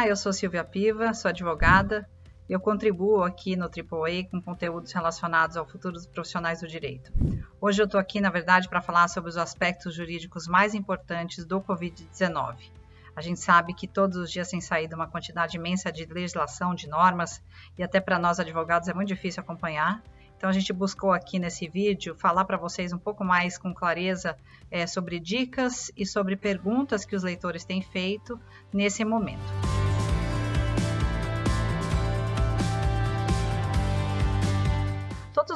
Olá, eu sou Silvia Piva, sou advogada. Eu contribuo aqui no AAA com conteúdos relacionados ao futuro dos profissionais do direito. Hoje eu estou aqui, na verdade, para falar sobre os aspectos jurídicos mais importantes do Covid-19. A gente sabe que todos os dias tem saído uma quantidade imensa de legislação, de normas, e até para nós advogados é muito difícil acompanhar. Então a gente buscou aqui nesse vídeo falar para vocês um pouco mais com clareza é, sobre dicas e sobre perguntas que os leitores têm feito nesse momento.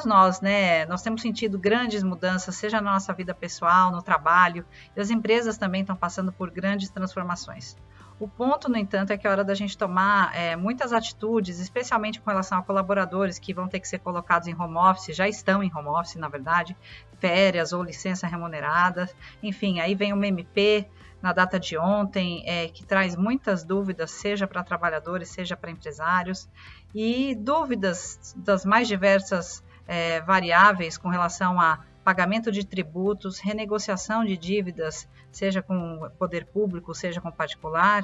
Todos nós, né, nós temos sentido grandes mudanças, seja na nossa vida pessoal, no trabalho, e as empresas também estão passando por grandes transformações. O ponto, no entanto, é que é hora da gente tomar é, muitas atitudes, especialmente com relação a colaboradores que vão ter que ser colocados em home office, já estão em home office, na verdade, férias ou licença remunerada. Enfim, aí vem uma MP na data de ontem, é, que traz muitas dúvidas, seja para trabalhadores, seja para empresários, e dúvidas das mais diversas é, variáveis com relação a pagamento de tributos, renegociação de dívidas, seja com poder público, seja com particular.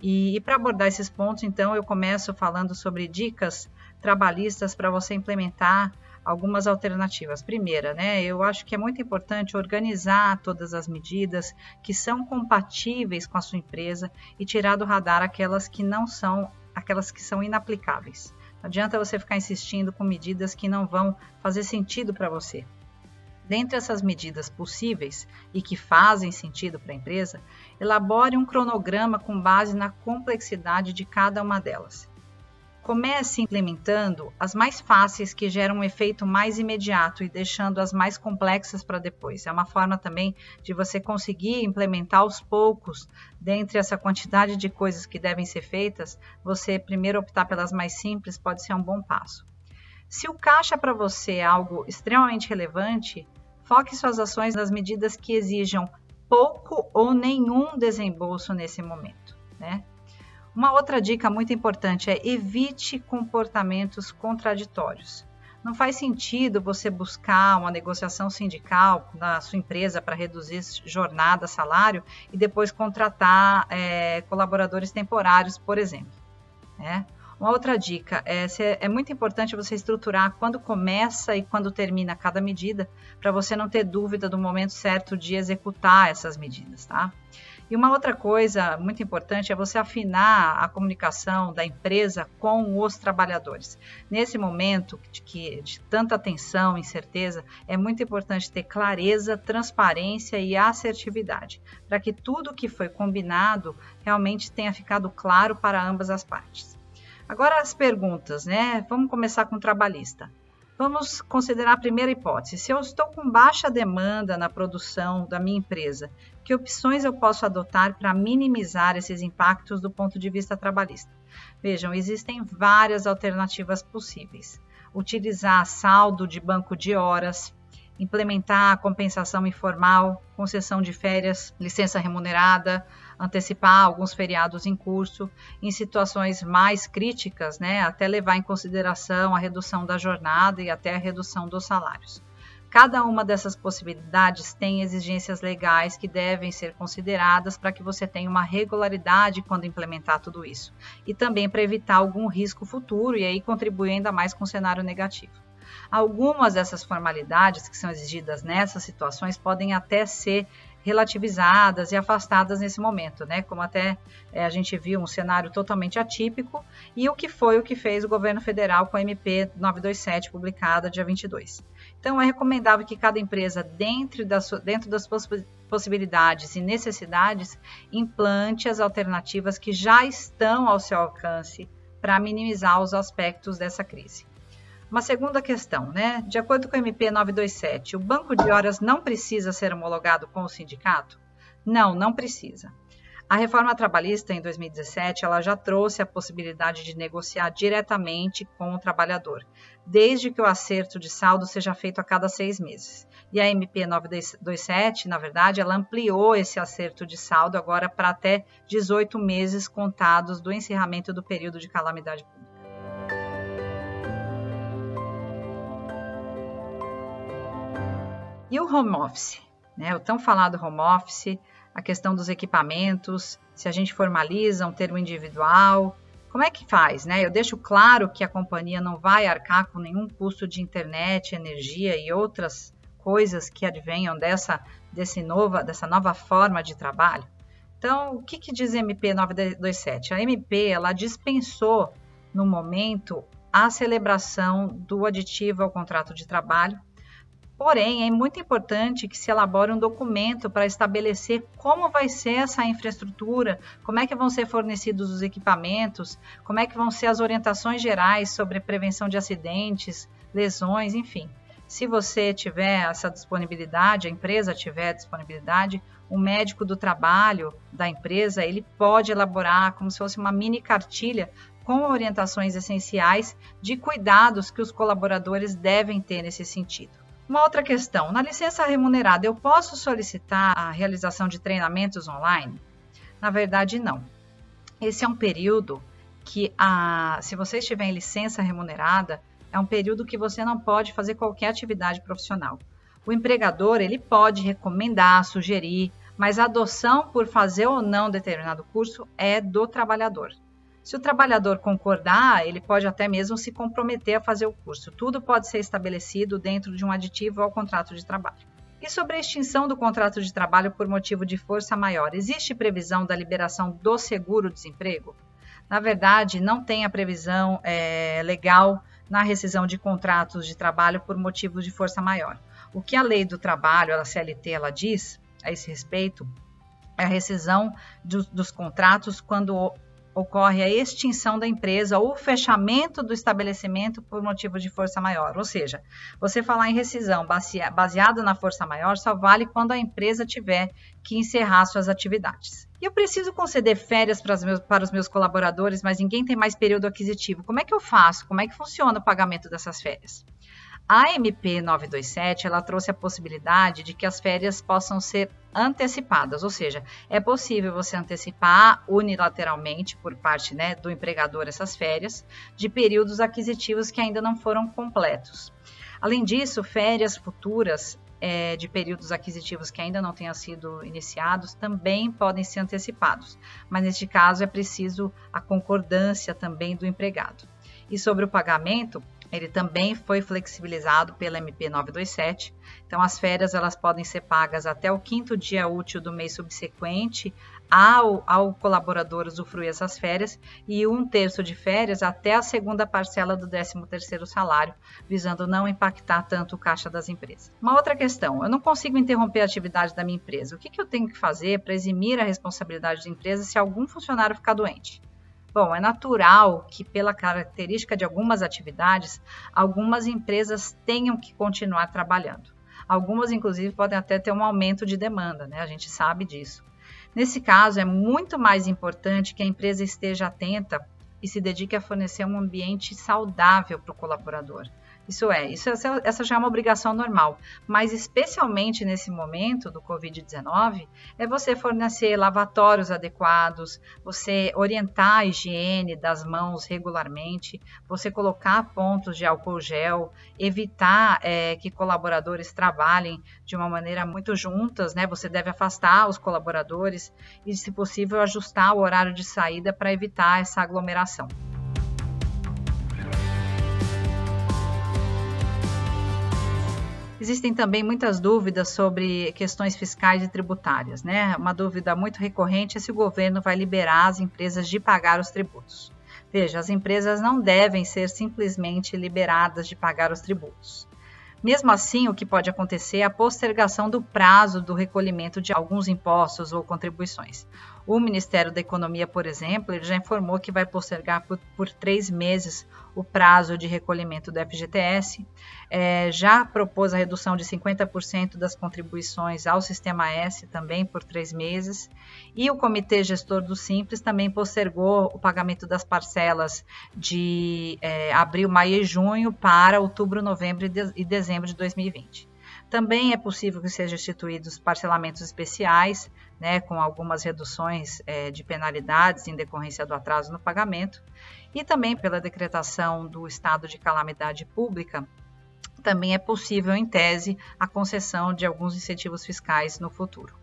E, e para abordar esses pontos, então, eu começo falando sobre dicas trabalhistas para você implementar algumas alternativas. Primeira, né, eu acho que é muito importante organizar todas as medidas que são compatíveis com a sua empresa e tirar do radar aquelas que não são, aquelas que são inaplicáveis. Não adianta você ficar insistindo com medidas que não vão fazer sentido para você. Dentre essas medidas possíveis e que fazem sentido para a empresa, elabore um cronograma com base na complexidade de cada uma delas. Comece implementando as mais fáceis que geram um efeito mais imediato e deixando as mais complexas para depois. É uma forma também de você conseguir implementar aos poucos, dentre essa quantidade de coisas que devem ser feitas, você primeiro optar pelas mais simples pode ser um bom passo. Se o caixa para você é algo extremamente relevante, foque suas ações nas medidas que exijam pouco ou nenhum desembolso nesse momento. Né? Uma outra dica muito importante é evite comportamentos contraditórios. Não faz sentido você buscar uma negociação sindical na sua empresa para reduzir jornada, salário e depois contratar é, colaboradores temporários, por exemplo. Né? Uma outra dica é, é muito importante você estruturar quando começa e quando termina cada medida, para você não ter dúvida do momento certo de executar essas medidas, tá? E uma outra coisa muito importante é você afinar a comunicação da empresa com os trabalhadores. Nesse momento de, que, de tanta tensão, incerteza, é muito importante ter clareza, transparência e assertividade, para que tudo que foi combinado realmente tenha ficado claro para ambas as partes. Agora as perguntas, né? Vamos começar com o trabalhista. Vamos considerar a primeira hipótese. Se eu estou com baixa demanda na produção da minha empresa, que opções eu posso adotar para minimizar esses impactos do ponto de vista trabalhista? Vejam, existem várias alternativas possíveis. Utilizar saldo de banco de horas, implementar a compensação informal, concessão de férias, licença remunerada, antecipar alguns feriados em curso, em situações mais críticas, né, até levar em consideração a redução da jornada e até a redução dos salários. Cada uma dessas possibilidades tem exigências legais que devem ser consideradas para que você tenha uma regularidade quando implementar tudo isso, e também para evitar algum risco futuro e aí contribuir ainda mais com o cenário negativo. Algumas dessas formalidades que são exigidas nessas situações podem até ser relativizadas e afastadas nesse momento, né? Como até é, a gente viu um cenário totalmente atípico e o que foi o que fez o governo federal com a MP 927 publicada dia 22. Então é recomendável que cada empresa dentro das, dentro das possibilidades e necessidades implante as alternativas que já estão ao seu alcance para minimizar os aspectos dessa crise. Uma segunda questão, né? De acordo com o MP 927, o banco de horas não precisa ser homologado com o sindicato? Não, não precisa. A reforma trabalhista em 2017 ela já trouxe a possibilidade de negociar diretamente com o trabalhador, desde que o acerto de saldo seja feito a cada seis meses. E a MP 927, na verdade, ela ampliou esse acerto de saldo agora para até 18 meses contados do encerramento do período de calamidade pública. E o home office? né? O tão falado home office, a questão dos equipamentos, se a gente formaliza um termo individual, como é que faz, né? Eu deixo claro que a companhia não vai arcar com nenhum custo de internet, energia e outras coisas que advenham dessa, desse nova, dessa nova forma de trabalho. Então, o que, que diz MP 927? A MP ela dispensou no momento a celebração do aditivo ao contrato de trabalho Porém, é muito importante que se elabore um documento para estabelecer como vai ser essa infraestrutura, como é que vão ser fornecidos os equipamentos, como é que vão ser as orientações gerais sobre prevenção de acidentes, lesões, enfim. Se você tiver essa disponibilidade, a empresa tiver disponibilidade, o médico do trabalho da empresa, ele pode elaborar como se fosse uma mini cartilha com orientações essenciais de cuidados que os colaboradores devem ter nesse sentido. Uma outra questão: na licença remunerada, eu posso solicitar a realização de treinamentos online? Na verdade, não. Esse é um período que, a, se você estiver em licença remunerada, é um período que você não pode fazer qualquer atividade profissional. O empregador ele pode recomendar, sugerir, mas a adoção por fazer ou não determinado curso é do trabalhador. Se o trabalhador concordar, ele pode até mesmo se comprometer a fazer o curso. Tudo pode ser estabelecido dentro de um aditivo ao contrato de trabalho. E sobre a extinção do contrato de trabalho por motivo de força maior, existe previsão da liberação do seguro-desemprego? Na verdade, não tem a previsão é, legal na rescisão de contratos de trabalho por motivo de força maior. O que a lei do trabalho, a CLT, ela diz a esse respeito é a rescisão do, dos contratos quando ocorre a extinção da empresa ou o fechamento do estabelecimento por motivo de força maior. Ou seja, você falar em rescisão baseada na força maior só vale quando a empresa tiver que encerrar suas atividades. E eu preciso conceder férias para os, meus, para os meus colaboradores, mas ninguém tem mais período aquisitivo. Como é que eu faço? Como é que funciona o pagamento dessas férias? A MP 927 ela trouxe a possibilidade de que as férias possam ser antecipadas, ou seja, é possível você antecipar unilateralmente por parte né, do empregador essas férias de períodos aquisitivos que ainda não foram completos. Além disso, férias futuras é, de períodos aquisitivos que ainda não tenham sido iniciados também podem ser antecipados, mas neste caso é preciso a concordância também do empregado. E sobre o pagamento, ele também foi flexibilizado pela MP 927. Então, as férias elas podem ser pagas até o quinto dia útil do mês subsequente ao, ao colaborador usufruir essas férias e um terço de férias até a segunda parcela do 13º salário, visando não impactar tanto o caixa das empresas. Uma outra questão, eu não consigo interromper a atividade da minha empresa. O que, que eu tenho que fazer para eximir a responsabilidade da empresa se algum funcionário ficar doente? Bom, é natural que, pela característica de algumas atividades, algumas empresas tenham que continuar trabalhando. Algumas, inclusive, podem até ter um aumento de demanda, né? A gente sabe disso. Nesse caso, é muito mais importante que a empresa esteja atenta e se dedique a fornecer um ambiente saudável para o colaborador. Isso é, isso, essa já é uma obrigação normal, mas especialmente nesse momento do Covid-19, é você fornecer lavatórios adequados, você orientar a higiene das mãos regularmente, você colocar pontos de álcool gel, evitar é, que colaboradores trabalhem de uma maneira muito juntas, né? Você deve afastar os colaboradores e, se possível, ajustar o horário de saída para evitar essa aglomeração. Existem também muitas dúvidas sobre questões fiscais e tributárias. Né? Uma dúvida muito recorrente é se o governo vai liberar as empresas de pagar os tributos. Veja, as empresas não devem ser simplesmente liberadas de pagar os tributos. Mesmo assim, o que pode acontecer é a postergação do prazo do recolhimento de alguns impostos ou contribuições. O Ministério da Economia, por exemplo, já informou que vai postergar por, por três meses o prazo de recolhimento do FGTS, é, já propôs a redução de 50% das contribuições ao Sistema S também por três meses, e o Comitê Gestor do Simples também postergou o pagamento das parcelas de é, abril, maio e junho para outubro, novembro e, e dezembro de 2020. Também é possível que sejam instituídos parcelamentos especiais, né, com algumas reduções é, de penalidades em decorrência do atraso no pagamento, e também pela decretação do estado de calamidade pública, também é possível, em tese, a concessão de alguns incentivos fiscais no futuro.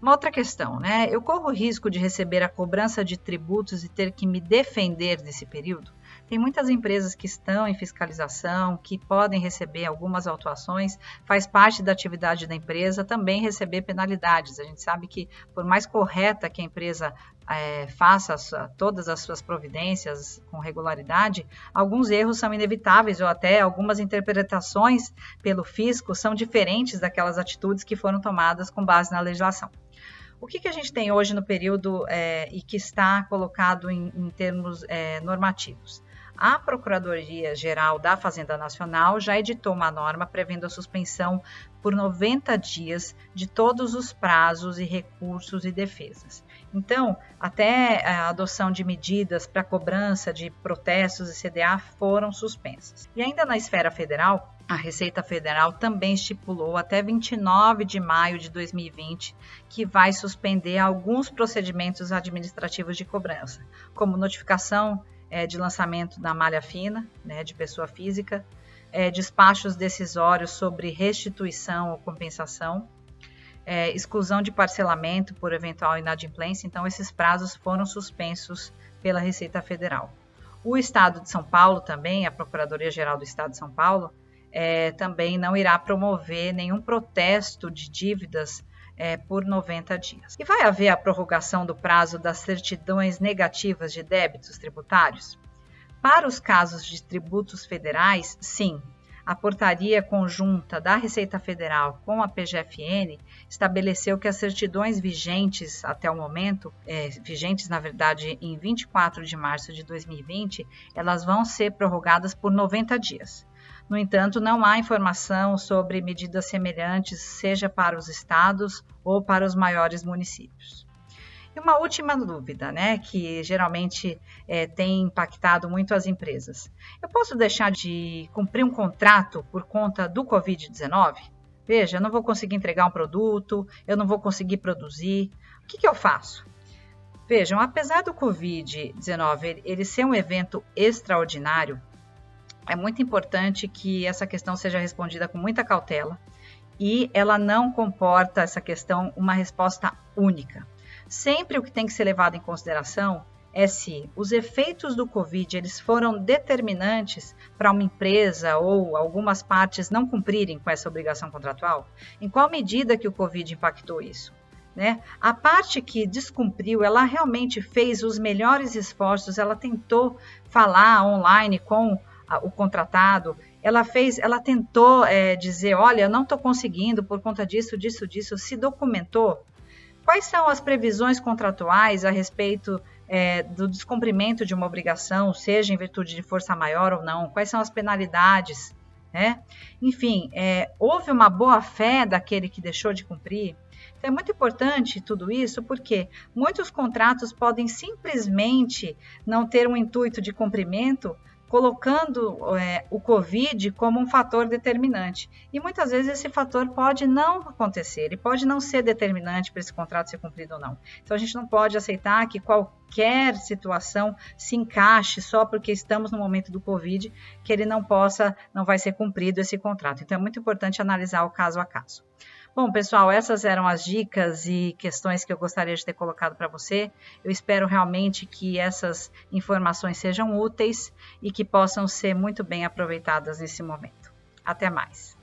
Uma outra questão, né? Eu corro o risco de receber a cobrança de tributos e ter que me defender desse período? Tem muitas empresas que estão em fiscalização, que podem receber algumas autuações, faz parte da atividade da empresa também receber penalidades. A gente sabe que, por mais correta que a empresa é, faça todas as suas providências com regularidade, alguns erros são inevitáveis ou até algumas interpretações pelo fisco são diferentes daquelas atitudes que foram tomadas com base na legislação. O que, que a gente tem hoje no período é, e que está colocado em, em termos é, normativos? A Procuradoria-Geral da Fazenda Nacional já editou uma norma prevendo a suspensão por 90 dias de todos os prazos e recursos e defesas. Então, até a adoção de medidas para cobrança de protestos e CDA foram suspensas. E ainda na esfera federal, a Receita Federal também estipulou até 29 de maio de 2020 que vai suspender alguns procedimentos administrativos de cobrança, como notificação é, de lançamento da malha fina, né, de pessoa física, é, despachos decisórios sobre restituição ou compensação, é, exclusão de parcelamento por eventual inadimplência. Então, esses prazos foram suspensos pela Receita Federal. O Estado de São Paulo também, a Procuradoria-Geral do Estado de São Paulo, é, também não irá promover nenhum protesto de dívidas é, por 90 dias. E vai haver a prorrogação do prazo das certidões negativas de débitos tributários? Para os casos de tributos federais, sim. A portaria conjunta da Receita Federal com a PGFN estabeleceu que as certidões vigentes até o momento, é, vigentes na verdade em 24 de março de 2020, elas vão ser prorrogadas por 90 dias. No entanto, não há informação sobre medidas semelhantes, seja para os estados ou para os maiores municípios. E uma última dúvida, né, que geralmente é, tem impactado muito as empresas. Eu posso deixar de cumprir um contrato por conta do Covid-19? Veja, eu não vou conseguir entregar um produto, eu não vou conseguir produzir. O que, que eu faço? Vejam, apesar do Covid-19 ele ser um evento extraordinário, é muito importante que essa questão seja respondida com muita cautela e ela não comporta essa questão uma resposta única. Sempre o que tem que ser levado em consideração é se os efeitos do Covid eles foram determinantes para uma empresa ou algumas partes não cumprirem com essa obrigação contratual. Em qual medida que o Covid impactou isso? Né? A parte que descumpriu, ela realmente fez os melhores esforços, ela tentou falar online com o contratado, ela fez, ela tentou é, dizer, olha, não estou conseguindo por conta disso, disso, disso, se documentou. Quais são as previsões contratuais a respeito é, do descumprimento de uma obrigação, seja em virtude de força maior ou não? Quais são as penalidades? Né? Enfim, é, houve uma boa fé daquele que deixou de cumprir. Então, é muito importante tudo isso porque muitos contratos podem simplesmente não ter um intuito de cumprimento, colocando é, o Covid como um fator determinante. E muitas vezes esse fator pode não acontecer, ele pode não ser determinante para esse contrato ser cumprido ou não. Então a gente não pode aceitar que qualquer situação se encaixe só porque estamos no momento do Covid, que ele não possa, não vai ser cumprido esse contrato. Então é muito importante analisar o caso a caso. Bom, pessoal, essas eram as dicas e questões que eu gostaria de ter colocado para você. Eu espero realmente que essas informações sejam úteis e que possam ser muito bem aproveitadas nesse momento. Até mais.